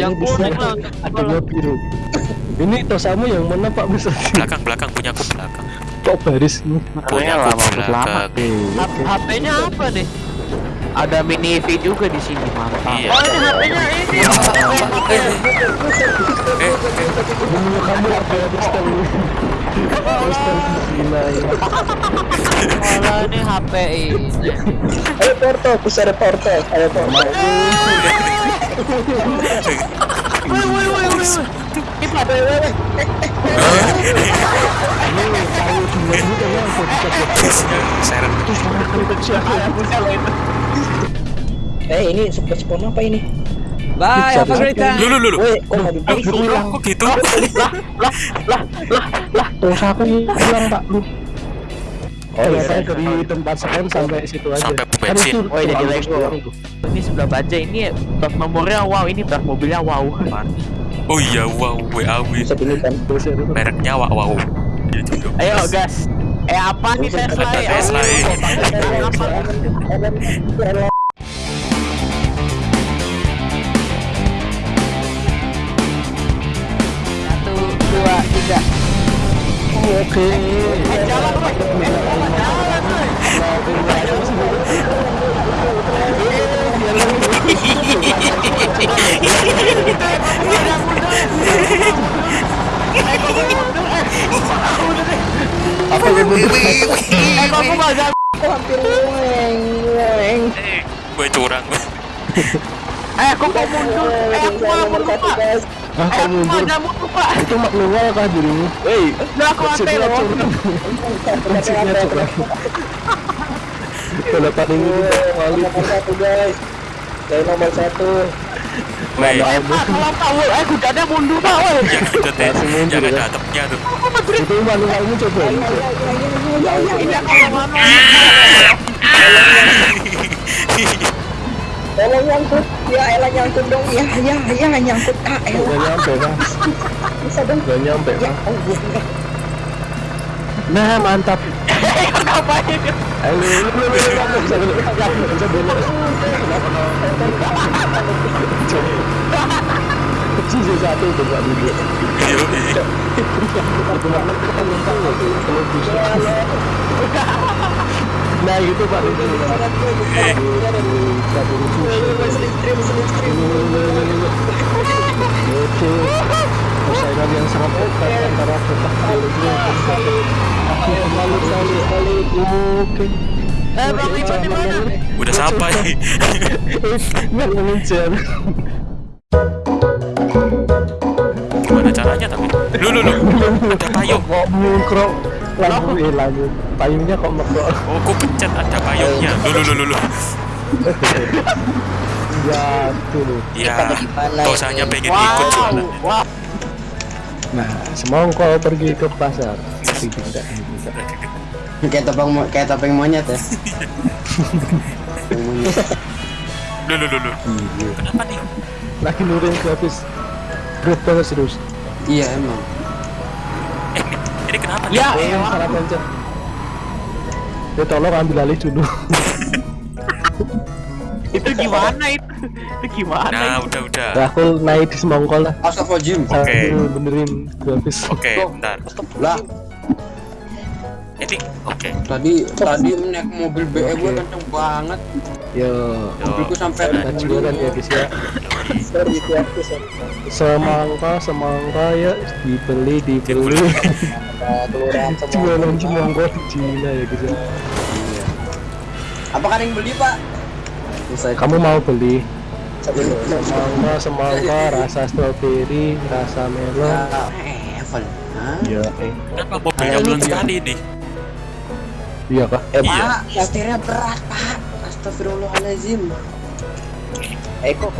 Yang kuning lah. Adanya biru. Ini tosamu yang mana Pak Bisa? belakang belakang punya aku belakang Kok baris ini? punya aku belakang. HP-nya apa nih? Ada mini EV juga di sini mantap. iya Oh ini HP-nya ini. eh eh Ini kamu apa ya gila ya. Malah ini HP ini. Ayo Porto, bisa ada Porto, ayo Porto. Woi woi woi woi. Ini kayu dua gitu. Aku bisa seret Eh ini super spawn apa ini? Bye, have a great time. lu lu lu Woi, kok nggak bisa Lu, hilang? kok gitu Terus aku hilang Pak lu. Oh ya saya dari tempat spawn sampai situ aja. Sampai pom Kan bensin. itu Oh, jadi Lego. doang tuh. Ini sebelah baja ini plat nomornya wow, ini plat mobilnya wow. oh iya wow WAW kan? Itu. mereknya wow wow dong. Ayo gas. Eh apa nih Tesla? Ya? Tesla, weng. eh gue curang Eh aku mau mundur. Eh aku malah mundur Ah, Eh kau aku mundur. Itu manual kah dirimu? Hei, udah aku Prinsipnya loh. Prinsipnya curang. Kalau paling ini kali Nomor satu guys. Saya nomor satu. Eh pak, kalau tahu eh kudanya mundur pak. woi. yang ada teh Langsung mundur, yang ada ya. atapnya tuh itu manualmu coba. Ini kalau mana? Tolong nyangkut. Ya elah nyangkut dong. Ya ya ya nyangkut. Ah Gak elah. nyampe kan? Bisa dong. Gak nyampe Ya kan? Allah. Nah mantap. Ngapain? Ayo, lu lu lu lu bisa belok, bisa belok. Sisi satu tuh Pak Budi. Iya, iya. Nah itu eh. Persaingan yang sangat ketat antara kotak. Oke. Eh bang di mana? udah sampai Nggak mengejar. Gimana caranya tapi lu lu lu ada payung Kok mengkrok lampu eh lampu payungnya kok mekrok. oh kok pencet ada payungnya lu lu lu lu Ya tuh. ya gimana dosanya pengen ikut Wow, jualan wow. Nah, semongko pergi ke pasar. Tapi tidak tidak. Kayak topeng kayak topeng monyet ya. Lu lu lu lu kenapa nih Lagi nurin grafis. Berat banget serius. Iya emang. eh ini, kenapa nih Ya, yang elah. salah pencet. Ya tolong ambil alih dulu. itu gimana itu? Itu gimana? nah itu? udah udah Nah, aku naik di semongko lah. Astagfirullahaladzim. Oke. Benerin grafis. oke bentar Lah, ini oke tadi tadi naik mobil BE gue kenceng banget. Yo. Mobilku sampai Nah, jualan ya guys ya. Semangka, semangka ya dibeli, dibeli. Jualan semangka di Cina ya guys ya. Apa kan yang beli pak? Kamu mau beli? Semangka, semangka, rasa stroberi, rasa melon. Ya, Evan. Hah? Ya, eh. kenapa mobilnya pelan sekali nih Iya kah? Eh Iya. pak, setirnya berat pak. Astagfirullahaladzim. Eh kok?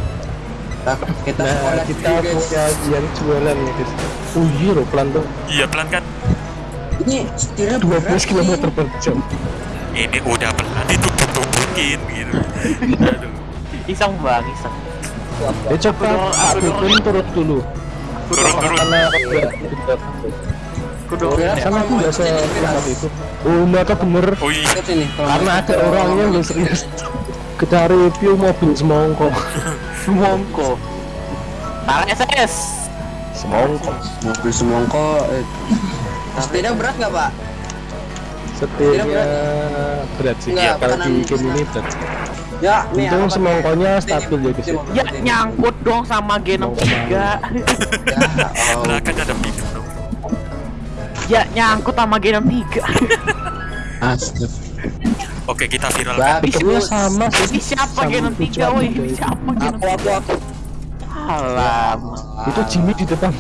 Nah, kita Nah, sekolah kita guys. punya yang jualan ya guys. Oh iya loh, pelan tuh. iya pelan kan Ini setirnya berat. 12 km nih. per jam. ini udah pelan ditumpuk-tumpukin gitu aduh Iseng bang, iseng. Ya coba Pak Dukun turut dulu. turun turun Kudu kan sama aku nggak berat. itu. Oh, mereka bener. oh iya Karena ada orangnya yang serius. Kita review mobil semongko. mongko. Sekarang SS. Semongko. Mobil semongko. Eh. Sepeda berat nggak pak? Setirnya berat sih. Enggak, Kalau di game ini berat. Ya, nih Untung apa- semongkonya stabil ya guys. Ini- Ya nyangkut dong sama G63. Ya, oh. Belakang ada. Ya nyangkut sama G63. Astaga. Oke, kita viral. Pikirnya sama sih. Ini siapa G63 tujuan woi? juga itu. Siapa Aku G63? aku aku. Alam. Itu Jimmy di depan.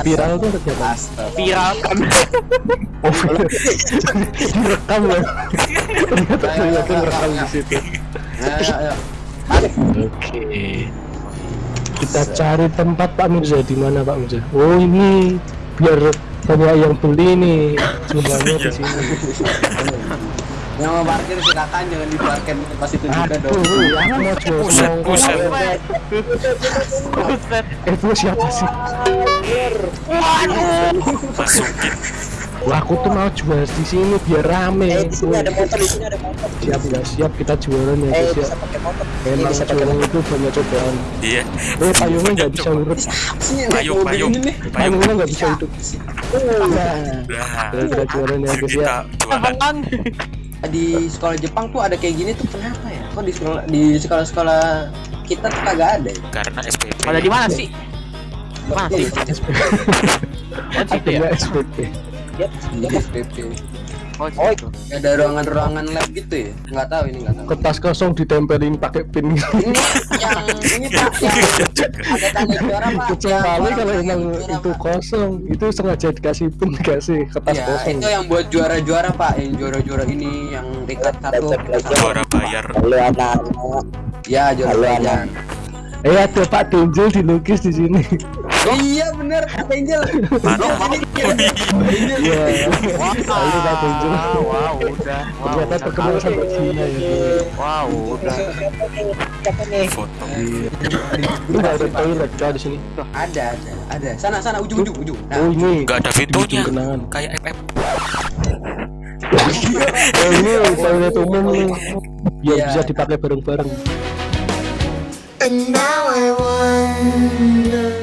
Viral tuh. Astaga. Viral kan. Oh, direkam ya. Ternyata ternyata direkam di situ. Ayo, ayo. Oke. Kita cari tempat Pak Mirza di mana Pak Mirza? Oh ini biar banyak yang beli nih jumlahnya di sini. Yang mau parkir silakan jangan diparkir pas itu juga Aduh, dong. aku mau jual Buset, semongko. buset. Buset. Eh, itu siapa sih? Masukin. Wah, aku tuh mau jual di sini biar rame. Eh, di sini ada motor, di sini ada motor. Siap nggak siap kita jualan ya Eh, guys ya. bisa pakai motor. Eh, Emang bisa pakai jualan motor. itu banyak cobaan. Iya. Eh, payungnya nggak bisa urut. Payung, payung. Payungnya nggak bisa hidup. Kita jualan ya guys ya. kita jualan. Bang. Di sekolah Jepang tuh ada kayak gini tuh kenapa ya? Kok di sekolah di sekolah-sekolah kita tuh kagak ada ya? Karena SPP. Pada di mana sih? Mana sih? Oh, situ ya? Adanya SPP. Di SPP. Oh, situ. Ada ruangan-ruangan lab gitu ya? Nggak tahu ini nggak tahu. Kertas kosong ditempelin pakai pin. Ini yang ini pak yang ada tanda juara pak. Kecuali kalau emang itu kosong, itu sengaja dikasih pin dikasih kertas Ya, kosong. itu yang buat juara-juara pak, yang juara-juara ini yang tingkat satu. Juara bayar. Halo anak-anak. Ya juara bayar. Eh ada Pak Denjel dilukis di sini. Iya bener, Pak Angel. Mana? Iya. Nah, ini Denjel. Wow, udah. Wow, Ternyata udah terkenal sampai Cina ya. Wow, udah. Foto. Itu nggak ada toilet kah di sini? Ada, ada, ada. Sana, sana, ujung, ujung, ujung. Oh Nah, ini. Gak ada pintunya. Kenangan. Kayak FF. Oh ini toilet umum nih. Biar Iya. bisa dipakai bareng-bareng. And now I wonder